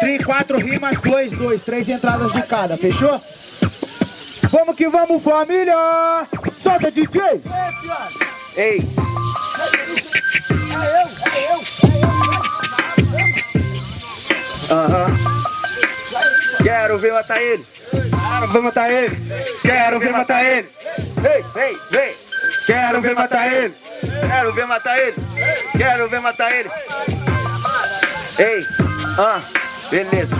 Tri, quatro rimas, dois, dois, três entradas de cada, fechou? Vamos que vamos, família! Solta, DJ! Ei! É eu, é eu, Aham. Quero ver matar ele. Quero ver matar ele! Quero ver matar ele! Vem, vem, vem. Quero ver matar ele! Quero ver matar ele. Quero ver matar ele. Ei, ah, beleza.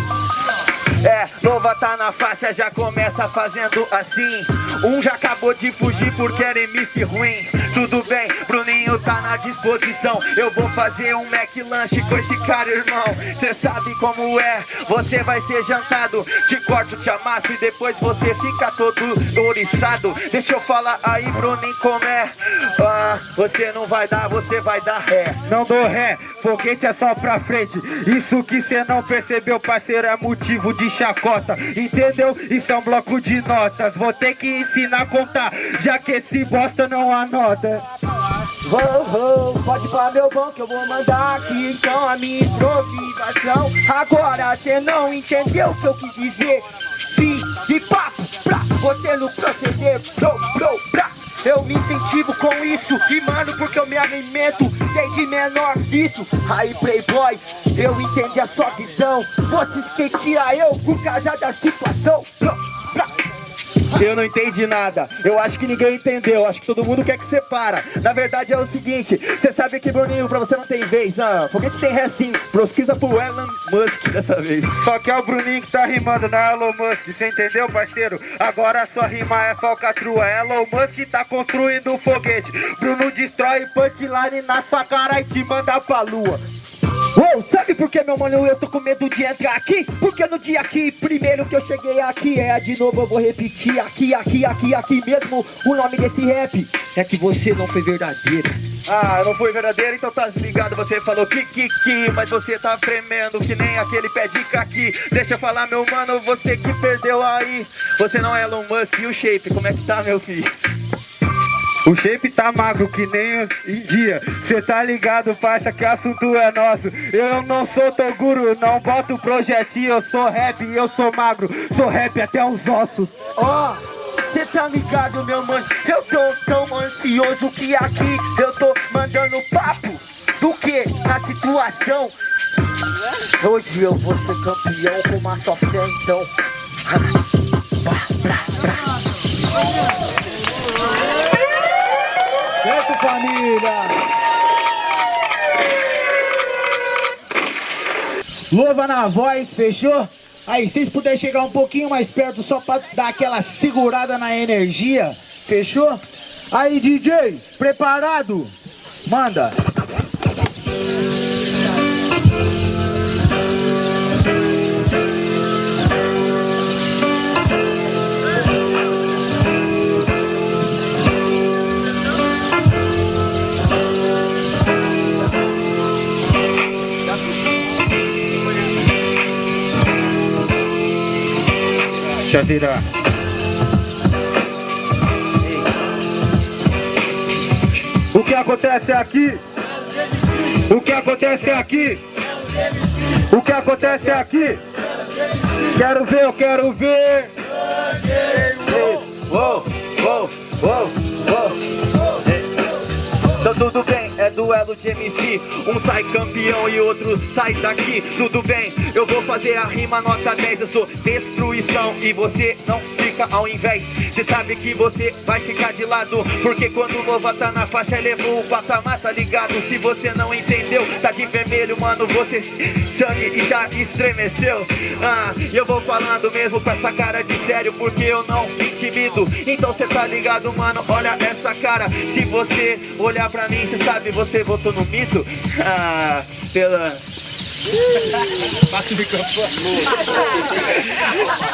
É, Nova tá na faixa, já começa fazendo assim Um já acabou de fugir porque era MC ruim Tudo bem, Bruninho tá na disposição. Eu vou fazer um Mac lanche com esse cara, irmão. Cê sabe como é, você vai ser jantado. Te corto, te amasso e depois você fica todo ouriçado Deixa eu falar aí, Bruninho, como é? Ah, você não vai dar, você vai dar ré. Não dou ré, foguete é só pra frente. Isso que cê não percebeu, parceiro, é motivo de chacota. Entendeu? Isso é um bloco de notas. Vou ter que ensinar a contar Já que esse bosta não anota Vou, pode pôr meu bom que eu vou mandar aqui Então a minha improvisação. Agora cê não entendeu o que eu quis dizer? Fim de papo pra você no proceder Bro, bro, pra. Eu me incentivo com isso E mano, porque eu me alimento desde menor isso. Aí playboy, eu entendi a sua visão. Você esquecia eu por causa da situação. Pra eu não entendi nada, eu acho que ninguém entendeu, acho que todo mundo quer que você para Na verdade é o seguinte, você sabe que Bruninho, pra você não tem vez ah, Foguete tem ré sim, pesquisa pro Elon Musk dessa vez. Só que é o Bruninho que tá rimando, não é Elon Musk, você entendeu, parceiro? Agora a sua rima é falcatrua, Elon Musk tá construindo um foguete. Bruno destrói punchline na sua cara e te manda pra lua Uou, sabe por que, meu mano, eu tô com medo de entrar aqui? Porque no dia que primeiro que eu cheguei aqui É, de novo eu vou repetir aqui, aqui, aqui, aqui mesmo O nome desse rap. É que você não foi verdadeiro. Ah, não foi verdadeiro, então tá ligado Você falou que, que, que, mas você tá tremendo Que nem aquele pé de caqui. Deixa eu falar, meu mano, você que perdeu aí. Você não é Elon Musk e o Shape, como é que tá, meu filho? O shape tá magro que nem em dia Cê tá ligado, parça, que assunto é nosso? Eu não sou Toguro, não boto projetinho. Eu sou rap eu sou magro. Sou rap até os ossos. Ó, oh, cê tá ligado, meu mano? Eu tô tão ansioso que aqui Eu tô mandando papo. Do que? Na situação. Hoje eu vou ser campeão com uma só fé, então Louva na voz, fechou? Aí, vocês puderem chegar um pouquinho mais perto só pra dar aquela segurada na energia, fechou? Aí, DJ, preparado? Manda! Deixa virar. O que acontece aqui? O que acontece aqui? O que acontece aqui? Quero ver, eu quero ver. Uou, uou, uou, uou. Duelo de MC Um sai campeão e outro sai daqui. Tudo bem, eu vou fazer a rima nota 10 Eu sou destruição e você não fica ao invés. Cê sabe que você vai ficar de lado Porque quando o Nova tá na faixa levou o patamar, tá ligado? Se você não entendeu, tá de vermelho, mano Você sangue e já estremeceu. Ah, eu vou falando mesmo com essa cara de sério Porque eu não me intimido. Então cê tá ligado, mano, olha essa cara. Se você olhar pra mim, cê sabe, você votou no mito Ah, pela... Passa o microfone.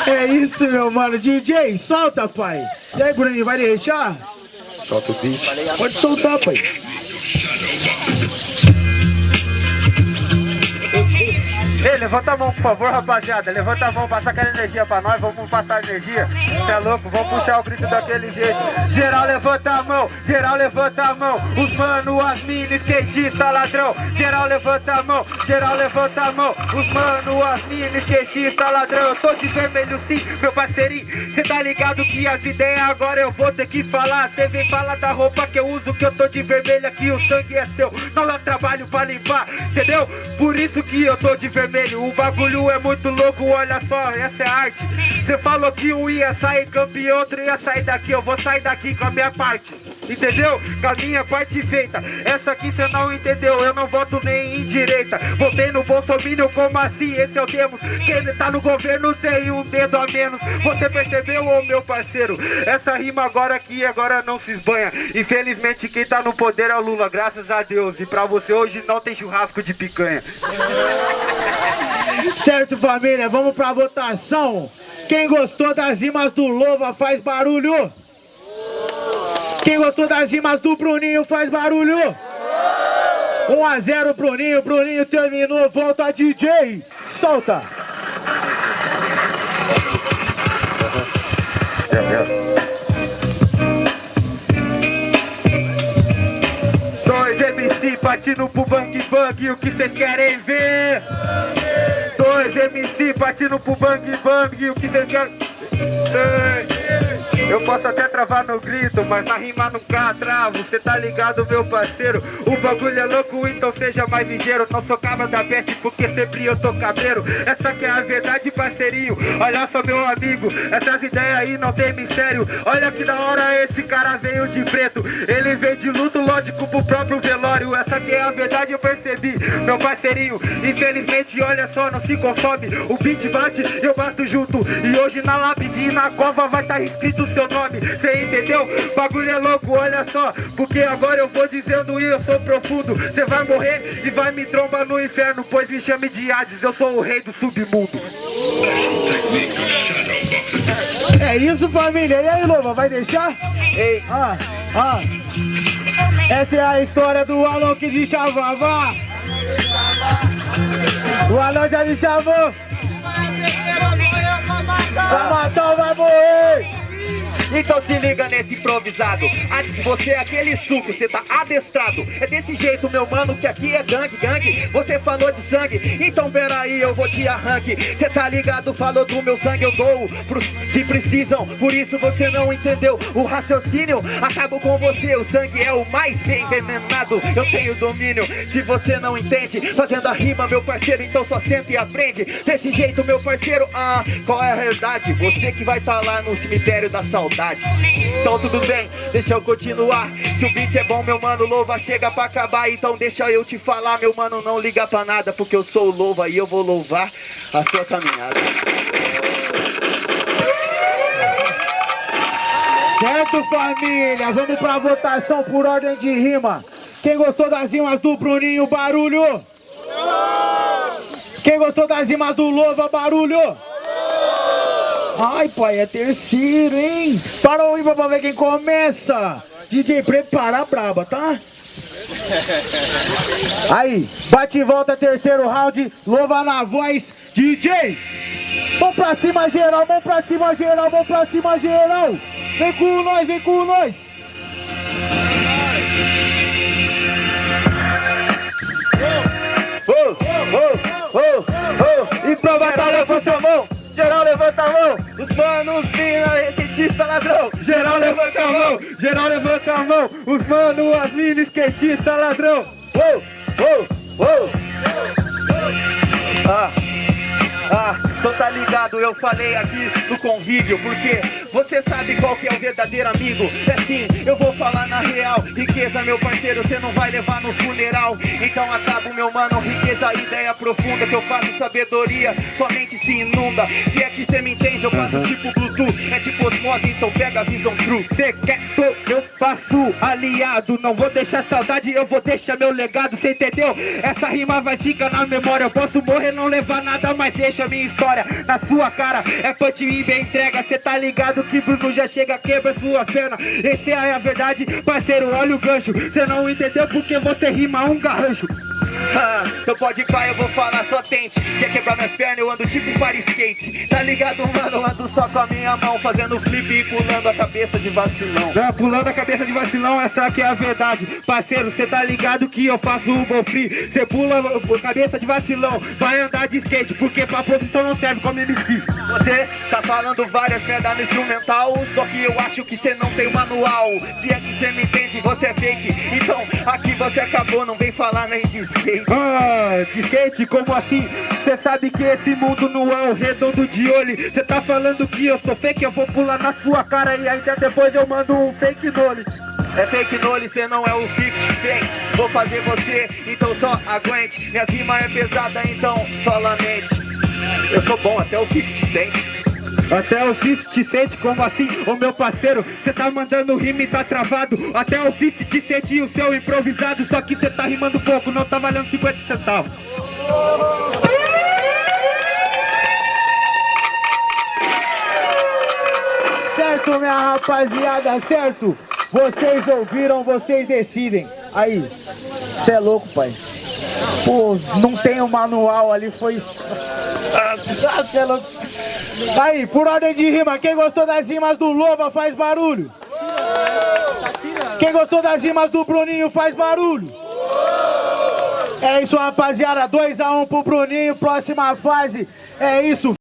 É isso, meu mano. DJ, solta, pai. E aí, Bruninho, vai deixar? Solta o beat. Pode soltar, pai. Ei, levanta a mão, por favor, rapaziada. Levanta a mão, passa aquela energia pra nós. Vamos passar energia. Você é louco? Vamos puxar o grito daquele jeito. Geral, levanta a mão. Geral, levanta a mão. Os mano, as minas, skatista, ladrão. Geral, levanta a mão. Geral, levanta a mão. Os mano, as minas, skatista, ladrão. Eu tô de vermelho sim, meu parceirinho. Cê tá ligado que as ideias agora eu vou ter que falar. Cê vem falar da roupa que eu uso, que eu tô de vermelho aqui. O sangue é seu. Não é trabalho pra limpar, entendeu? Por isso que eu tô de vermelho vermelho. O bagulho é muito louco, olha só, essa é arte. Você falou que um ia sair campeão, outro ia sair daqui. Eu vou sair daqui com a minha parte. Entendeu? Com a minha parte feita. Essa aqui você não entendeu, eu não voto nem em direita. Votei no Bolsonaro, como assim? Esse é o Demos. Quem tá no governo tem um dedo a menos. Você percebeu, ô meu parceiro? Essa rima agora aqui, agora não se esbanha. Infelizmente, quem tá no poder é o Lula, graças a Deus. E pra você hoje não tem churrasco de picanha. Certo, família, vamos pra votação. Quem gostou das rimas do Lova faz barulho. Quem gostou das rimas do Bruninho faz barulho. 1 a 0 Bruninho, Bruninho terminou, volta DJ, solta. partindo pro bang bang, o que vocês querem ver? Dois MC partindo pro bang bang, o que vocês querem... Eu posso até travar no grito, mas na rima nunca travo. Cê tá ligado, meu parceiro? O bagulho é louco, então seja mais ligeiro. Não sou cabra da peste porque sempre eu tô cabreiro. Essa que é a verdade, parceirinho. Olha só, meu amigo, essas ideias aí não tem mistério. Olha que da hora esse cara veio de preto. Ele veio de luto, lógico, pro próprio velório. Essa que é a verdade, eu percebi Meu parceirinho, infelizmente, olha só, não se consome. O beat bate, eu bato junto. E hoje na lápide e na cova vai tá escrito seu nome, cê entendeu? Bagulho é louco, olha só, porque agora eu vou dizendo e eu sou profundo. Cê vai morrer e vai me trombar no inferno, pois me chame de Hades, eu sou o rei do submundo. É isso, família. E aí, Lova, vai deixar? Ei. Ah, ah. Essa é a história do que de chavava. O Alon já me chamou. Vai matar ou vai morrer? Então se liga nesse improvisado. Antes você é aquele suco, você tá adestrado. É desse jeito meu mano que aqui é gangue, gangue. Você falou de sangue, então peraí eu vou te arranque. Cê tá ligado, falou do meu sangue eu dou Pros que precisam, por isso você não entendeu O raciocínio, acabo com você O sangue é o mais envenenado. Eu tenho domínio, se você não entende. Fazendo a rima meu parceiro, então só senta e aprende. Desse jeito meu parceiro, ah, qual é a realidade? Você que vai tá lá no cemitério da saudade então tudo bem, deixa eu continuar Se o beat é bom, meu mano, louva chega pra acabar Então deixa eu te falar, meu mano, não liga pra nada Porque eu sou louva e eu vou louvar a sua caminhada Certo, família? Vamos pra votação por ordem de rima Quem gostou das rimas do Bruninho, barulho! Quem gostou das rimas do Louva, barulho! Ai, pai, é terceiro, hein? Para o ímpar pra ver quem começa. DJ, prepara a braba, tá? Aí, bate e volta, terceiro round. Louva na voz, DJ. Vamos pra cima, geral, vamos pra cima, geral, vamos pra cima, geral. Vem com nós, vem com nós. Oh, oh, oh, oh, oh. E pra batalha, foi sua mão. Geral levanta a mão, os manos, mina, skatista, ladrão. Geral levanta a mão, geral levanta a mão, os manos, as minas, skatista, ladrão. Uou, uou, uou. Ah, ah, então tá ligado, eu falei aqui no convívio, porque você sabe qual que é o verdadeiro amigo. É sim, eu vou falar na real Riqueza, meu parceiro, você não vai levar no funeral. Então acabo, meu mano, riqueza, ideia profunda Que eu faço sabedoria, sua mente se inunda. Se é que você me entende, eu faço tipo Bluetooth É tipo osmose, então pega a visão true. Cê quer, tô, eu faço aliado Não vou deixar saudade, eu vou deixar meu legado Cê entendeu? Essa rima vai ficar na memória Eu posso morrer, não levar nada, mas deixa minha história Na sua cara, é punch e bem entrega. Cê tá ligado que Bruno já chega, quebra sua perna Esse é a verdade, parceiro, olha o gancho. Cê não entendeu porque você rima um garrancho Ah, então pode pai, eu vou falar, só tente. Quer quebrar minhas pernas, eu ando tipo para skate. Tá ligado, mano, eu ando só com a minha mão Fazendo flip e pulando a cabeça de vacilão. Não, pulando a cabeça de vacilão, essa aqui é a verdade. Parceiro, cê tá ligado que eu faço o bom free. Cê pula cabeça de vacilão, vai andar de skate Porque pra posição não serve como MC Você tá falando várias merda no instrumental Só que eu acho que cê não tem manual. Se é que cê me entende, você é fake. Então aqui você acabou, não vem falar nem de skate Ah, de skate, como assim? Cê sabe que esse mundo não é o redondo de olho. Cê tá falando que eu sou fake, eu vou pular na sua cara E ainda depois eu mando um fake nole É fake nole, cê não é o 50 Cent Vou fazer você, então só aguente. Minhas rimas é pesada, então só lamente. Eu sou bom até o 50 Cent Até o 50 Cent, como assim? Ô meu parceiro, cê tá mandando rima e tá travado Até o 50 Cent e o seu improvisado Só que cê tá rimando pouco, não tá valendo 50 centavos Certo, minha rapaziada, certo? Vocês ouviram, vocês decidem. Aí, cê é louco, pai. Pô, não tem o manual ali, foi... Ah, cê é louco. Aí, por ordem de rima, quem gostou das rimas do Lova faz barulho. Quem gostou das rimas do Bruninho faz barulho. É isso, rapaziada. 2x1 um pro Bruninho, próxima fase. É isso.